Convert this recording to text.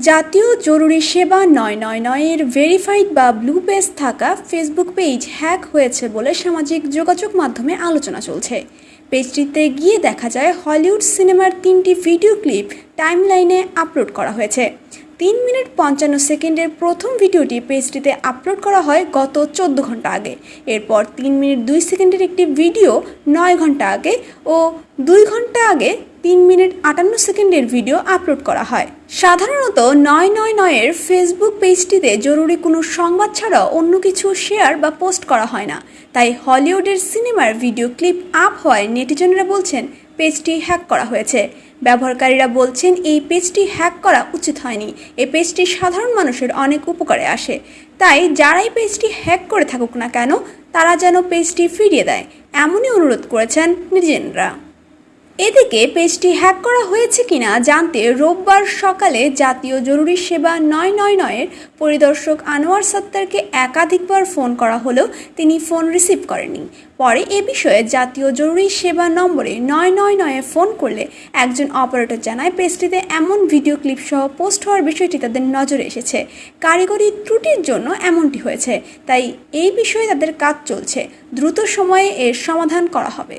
জাতীয় জরুরি সেবা নয় নয় নয়ের ভেরিফাইড বা ব্লু পেজ থাকা ফেসবুক পেজ হ্যাক হয়েছে বলে সামাজিক যোগাযোগ মাধ্যমে আলোচনা চলছে। পেজটিতে গিয়ে দেখা যায় হলিউড সিনেমার তিনটি ভিডিও ক্লিপ টাইমলাইনে আপলোড করা হয়েছে। তিন মিনিট পঞ্চান্ন সেকেন্ডের প্রথম ভিডিওটি পেজটিতে আপলোড করা হয় গত চোদ্দ ঘণ্টা আগে। এরপর তিন মিনিট দুই সেকেন্ডের একটি ভিডিও নয় ঘণ্টা আগে ও দুই ঘণ্টা আগে তিন মিনিট আটান্ন সেকেন্ডের ভিডিও আপলোড করা হয়। সাধারণত নয় নয় নয়ের ফেসবুক পেজটিতে জরুরি কোনো সংবাদ ছাড়াও অন্য কিছু শেয়ার বা পোস্ট করা হয় না। তাই হলিউডের সিনেমার ভিডিও ক্লিপ আপ হওয়ায় নেটিজনরা বলছেন পেজটি হ্যাক করা হয়েছে। ব্যবহারকারীরা বলছেন, এই পেজটি হ্যাক করা উচিত হয়নি। এই পেজটি সাধারণ মানুষের অনেক উপকারে আসে। তাই যারাই পেজটি হ্যাক করে থাকুক না কেন, তারা যেন পেজটি ফিরিয়ে দেয়। এমনই অনুরোধ করেছেন নেটিজেনরা। এদিকে পেজটি হ্যাক করা হয়েছে কিনা জানতে রোববার সকালে জাতীয় জরুরি সেবা নয় নয় নয়ের পরিদর্শক আনোয়ার সত্তারকে একাধিকবার ফোন করা হলেও তিনি ফোন রিসিভ করেননি। পরে এ বিষয়ে জাতীয় জরুরি সেবা নম্বরে নয় নয় নয়ে ফোন করলে একজন অপারেটর জানায় পেজটিতে এমন ভিডিও ক্লিপ সহ পোস্ট হওয়ার বিষয়টি তাদের নজরে এসেছে। কারিগরি ত্রুটির জন্য এমনটি হয়েছে, তাই এই বিষয়ে তাদের কাজ চলছে। দ্রুত সময়ে এর সমাধান করা হবে।